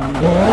我。